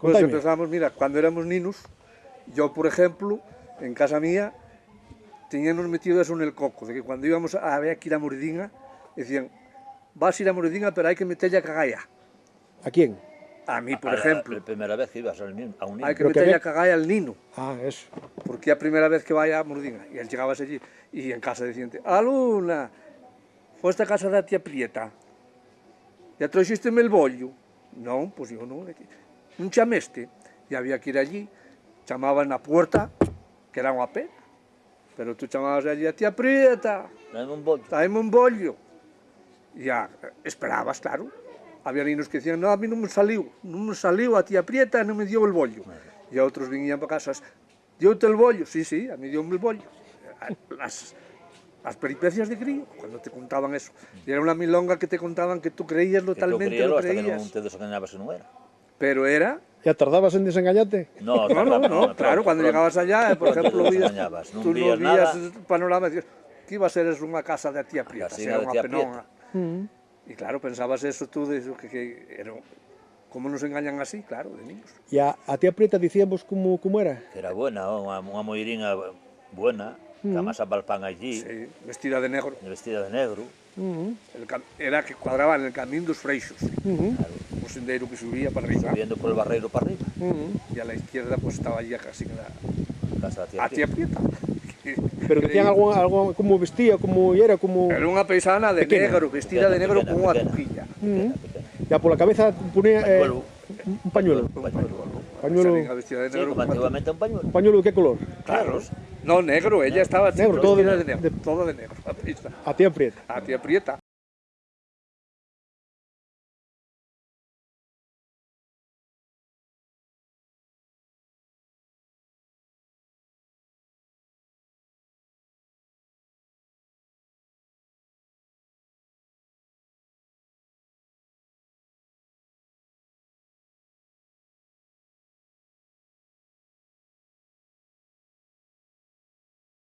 Contaime. empezamos, mira, cuando éramos niños, yo, por ejemplo, en casa mía, teníamos metido eso en el coco, de que cuando íbamos a ver que ir a Moridinga, decían, vas a ir a Moridinga, pero hay que meterle a cagalla. ¿A quién? A mí, por A la- ejemplo, La primera vez que ibas al a un niño. hay que que meterle ve- a cagalla al nino, Ah, eso. porque es la primera vez que vaya a Moridinga. Y él llegaba allí, y en casa decían, aluna, fuiste a casa da tía Prieta, ya trajisteme el bollo. No, pues yo no, un chameste, e había que ir allí, chamaban na puerta, que era unha pena, pero tú chamabas allí a tía Prieta, daime un bollo, daime un bollo, e a, esperabas, claro, había niños que dicían, no, a mí non me saliu, non me saliu a tía Prieta, non me dio el bollo, e outros vinían para casas, diote el bollo, sí, sí, a mí dio el bollo, as, as peripecias de crío, cuando te contaban eso, e era unha milonga que te contaban que tú creías totalmente, que tú creías, lo creías. hasta que non te desengañabas que non era. Pero era ¿Ya tardabas en desengañarte? No, No, no, no, claro, cuando llegabas allá, eh, por ejemplo, vías, tú no nada. el panorama y decías, que iba a ser es unha casa de tía Prieta, era penonga. Mm. Y claro, pensabas eso tú, de eso, que, que era, ¿cómo nos engañan así? Claro, de niños. E a, a tía Prieta dicíamos como, como era? Que era buena, unha, unha moiriña buena, que amasaba el pan allí, Sí, vestida de negro. vestida de negro. Mm. El cam- era que cuadraba en el camino dos freixos, Mm. un sendero que subía para arriba. Subiendo por el barreiro para arriba. Mm. Y a la izquierda pues estaba allí casi la, Casa da tía a tía Prieta. Pero decían algo, algo como vestía, como era, como... Era unha paisana de Pequena. negro, vestida de negro pequena, con pequena. tujilla. Mm. Ya por la cabeza ponía eh, Pañuelo. un pañuelo. Un pañuelo. Pañuelo, vestida de negro antiguamente un pañuelo. un pañuelo de qué color? Claros. No, negro, ella estaba Negro, todo de vestida de negro. negro, todo de negro. la. A tía Prieta. A tía Prieta.